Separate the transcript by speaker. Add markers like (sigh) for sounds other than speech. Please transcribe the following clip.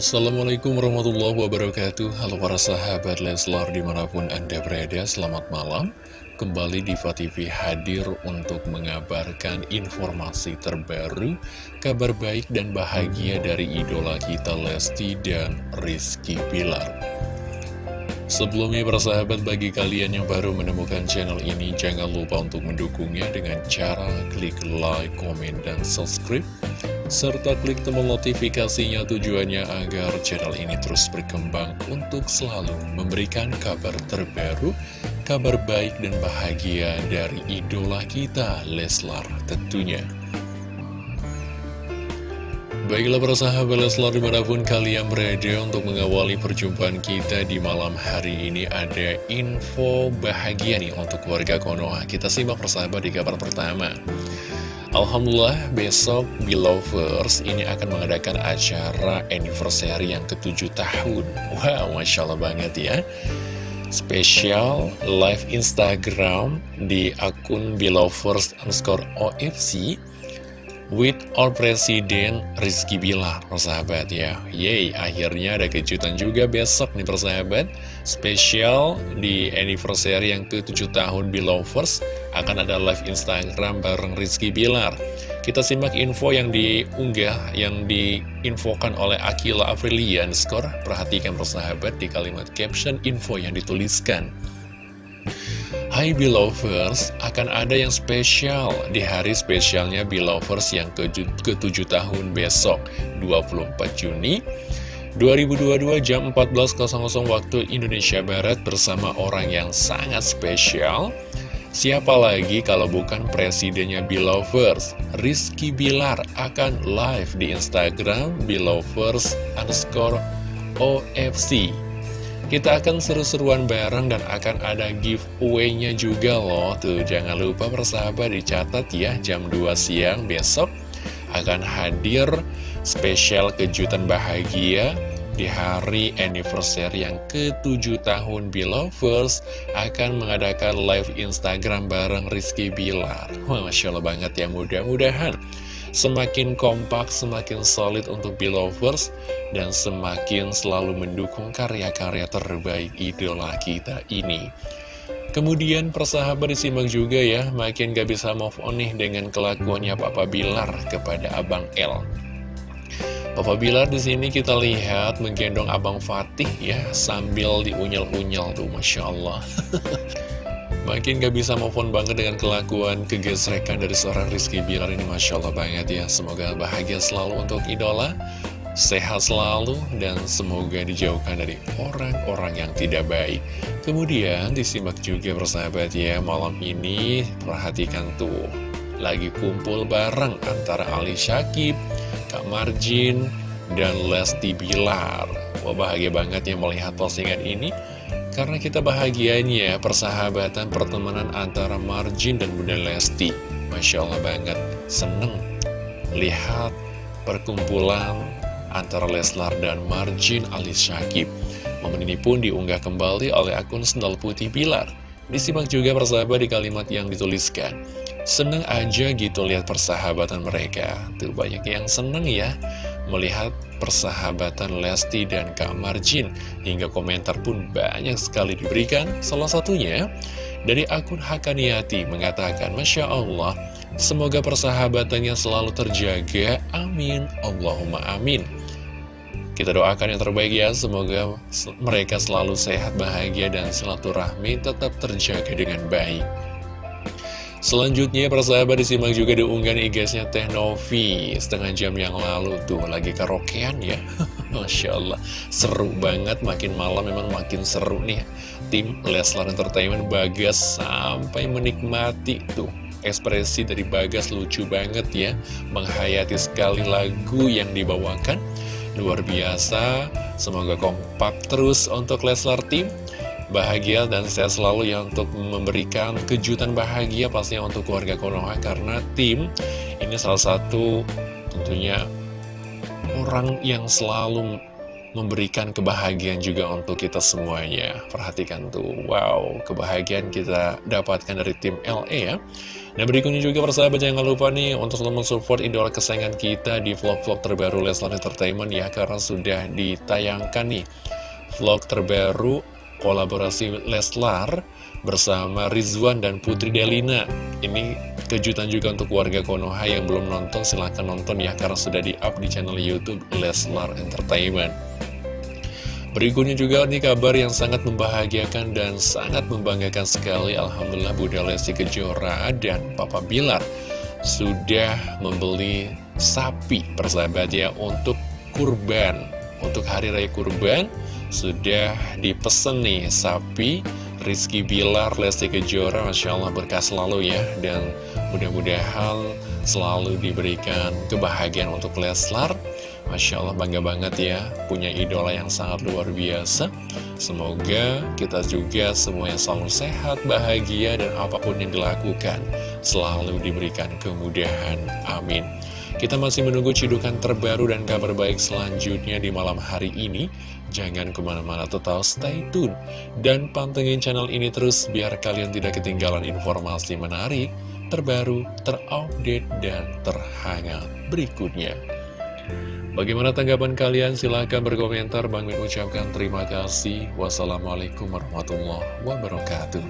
Speaker 1: Assalamualaikum warahmatullahi wabarakatuh. Halo para sahabat Leslar di mana pun anda berada Selamat malam. Kembali Diva TV hadir untuk mengabarkan informasi terbaru Kabar baik dan bahagia dari idola kita Lesti dan Rizky Bilar. Sebelumnya para sahabat bagi kalian yang baru menemukan channel ini Jangan lupa untuk mendukungnya dengan cara klik like, komen, dan subscribe serta klik tombol notifikasinya tujuannya agar channel ini terus berkembang untuk selalu memberikan kabar terbaru, kabar baik dan bahagia dari idola kita, Leslar tentunya. Baiklah para sahabat Leslar di mana pun kalian berada untuk mengawali perjumpaan kita di malam hari ini ada info bahagia nih untuk keluarga Konoha. Kita simak persahabat di kabar pertama. Alhamdulillah besok Belovers ini akan mengadakan acara anniversary yang ketujuh tahun. Wow, Masya Allah banget ya. Spesial live Instagram di akun Belovers underscore OFC With our President Rizky Bilar, persahabat ya. Yeay, akhirnya ada kejutan juga besok nih persahabat. Spesial di anniversary yang ke-7 tahun Belovers Akan ada live Instagram bareng Rizky Bilar. Kita simak info yang diunggah, yang diinfokan oleh Akila Aprilian Skor. Perhatikan persahabat di kalimat caption info yang dituliskan Hai Belovers, akan ada yang spesial di hari spesialnya Belovers yang ke-7 tahun besok, 24 Juni 2022 jam 14.00 waktu Indonesia Barat bersama orang yang sangat spesial. Siapa lagi kalau bukan presidennya Belovers, Rizky Bilar akan live di Instagram Belovers underscore OFC. Kita akan seru-seruan bareng dan akan ada giveaway-nya juga loh Tuh jangan lupa persahabat dicatat ya jam 2 siang besok Akan hadir spesial kejutan bahagia di hari anniversary yang ke-7 tahun Belovers akan mengadakan live Instagram bareng Rizky Bilar. Wah, Masya Allah banget ya, mudah-mudahan semakin kompak, semakin solid untuk Belovers, dan semakin selalu mendukung karya-karya terbaik idola kita ini. Kemudian persahabat disimak juga ya, makin gak bisa move on nih dengan kelakuannya Papa Bilar kepada Abang L. Papa Bilar di sini kita lihat menggendong Abang Fatih ya, sambil diunyel-unyel tuh, Masya Allah. (laughs) Makin gak bisa move on banget dengan kelakuan kegesrekan dari seorang Rizky Bilar ini Masya Allah banget ya. Semoga bahagia selalu untuk idola Sehat selalu dan semoga dijauhkan dari orang-orang yang tidak baik. Kemudian disimak juga persahabat ya Malam ini perhatikan tuh Lagi kumpul bareng antara Ali Syakib, Kak Marjin, dan Lesti Bilar. Wah bahagia banget ya melihat postingan ini karena kita bahagianya persahabatan pertemanan antara Marjin dan Bunda Lesti. Masya Allah banget, seneng lihat perkumpulan antara Leslar dan Marjin alias Syakib. Momen ini pun diunggah kembali oleh akun Sendal Putih Pilar. Disimak juga persahabat di kalimat yang dituliskan. Seneng aja gitu lihat persahabatan mereka. Tuh banyak yang seneng ya Melihat persahabatan Lesti dan Kak Marjin. Hingga komentar pun banyak sekali diberikan. Salah satunya dari akun Hakaniati mengatakan Masya Allah Semoga persahabatannya selalu terjaga. Amin. Allahumma amin. Kita doakan yang terbaik ya, semoga mereka selalu sehat, bahagia, dan silaturahmi tetap terjaga dengan baik. Selanjutnya persahabat disimak juga diunggah igasnya Teh Novi. Setengah jam yang lalu tuh lagi karaokean ya. (laughs) Masya Allah. Seru banget makin malam memang makin seru nih Tim Leslar Entertainment Bagas sampai menikmati tuh Ekspresi dari Bagas lucu banget ya. Menghayati sekali lagu yang dibawakan. Luar biasa Semoga kompak terus untuk Leslar Tim bahagia dan sehat selalu ya untuk memberikan kejutan bahagia pastinya untuk keluarga Konoha karena tim ini salah satu tentunya orang yang selalu memberikan kebahagiaan juga untuk kita semuanya. Perhatikan tuh, wow, kebahagiaan kita dapatkan dari tim LE ya. Nah berikutnya juga persahabat jangan lupa nih untuk selalu mensupport idola kesayangan kita di vlog-vlog terbaru Leslar Entertainment ya Karena sudah ditayangkan nih vlog terbaru kolaborasi Leslar bersama Rizwan dan Putri Delina. Ini kejutan juga untuk warga Konoha yang belum nonton silahkan nonton ya Karena sudah di-up di channel Youtube Leslar Entertainment. Berikutnya juga nih kabar yang sangat membahagiakan dan sangat membanggakan sekali. Alhamdulillah Bunda Lesti Kejora dan Papa Bilar sudah membeli sapi persahabat ya untuk kurban Untuk hari raya kurban sudah dipesen nih sapi Rizky Bilar, Lesti Kejora, Masya Allah berkah selalu ya. Dan mudah-mudahan selalu diberikan kebahagiaan untuk Leslar. Masya Allah bangga banget ya punya idola yang sangat luar biasa. Semoga kita juga semuanya selalu sehat, bahagia dan apa pun yang dilakukan Selalu diberikan kemudahan, amin Kita masih menunggu cidukan terbaru dan kabar baik selanjutnya di malam hari ini Jangan ke mana-mana tetap stay tune Dan pantengin channel ini terus biar kalian tidak ketinggalan informasi menarik Terbaru, terupdate, dan terhangat berikutnya Bagaimana tanggapan kalian? Silahkan berkomentar. Bang Min ucapkan terima kasih. Wassalamualaikum warahmatullahi wabarakatuh.